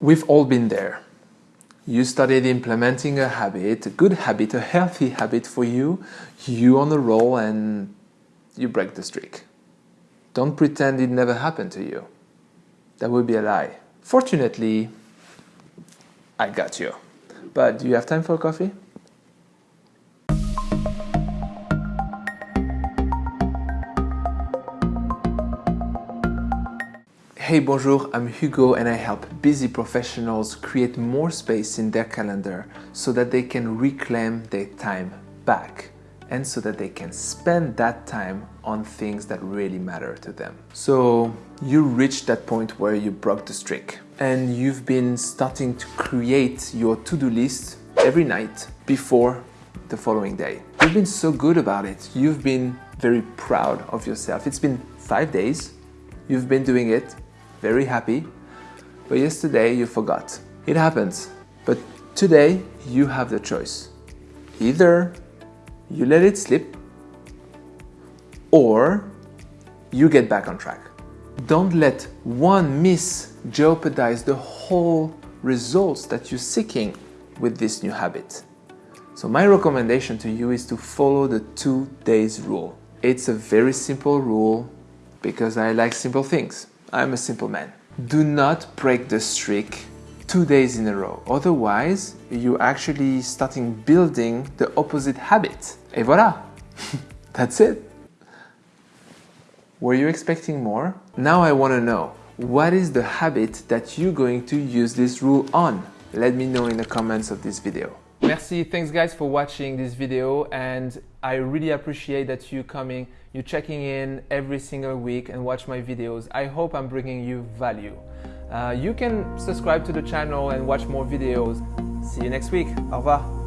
We've all been there. You started implementing a habit, a good habit, a healthy habit for you, you on a roll and you break the streak. Don't pretend it never happened to you. That would be a lie. Fortunately, I got you. But do you have time for coffee? Hey, bonjour, I'm Hugo and I help busy professionals create more space in their calendar so that they can reclaim their time back and so that they can spend that time on things that really matter to them. So you reached that point where you broke the streak and you've been starting to create your to-do list every night before the following day. You've been so good about it. You've been very proud of yourself. It's been five days. You've been doing it very happy, but yesterday you forgot. It happens. But today you have the choice. Either you let it slip or you get back on track. Don't let one miss jeopardize the whole results that you're seeking with this new habit. So my recommendation to you is to follow the two days rule. It's a very simple rule because I like simple things. I'm a simple man. Do not break the streak two days in a row. Otherwise, you're actually starting building the opposite habit. Et voilà! That's it. Were you expecting more? Now I want to know, what is the habit that you're going to use this rule on? Let me know in the comments of this video. Merci, thanks guys for watching this video and I really appreciate that you coming, you checking in every single week and watch my videos. I hope I'm bringing you value. Uh, you can subscribe to the channel and watch more videos. See you next week. Au revoir.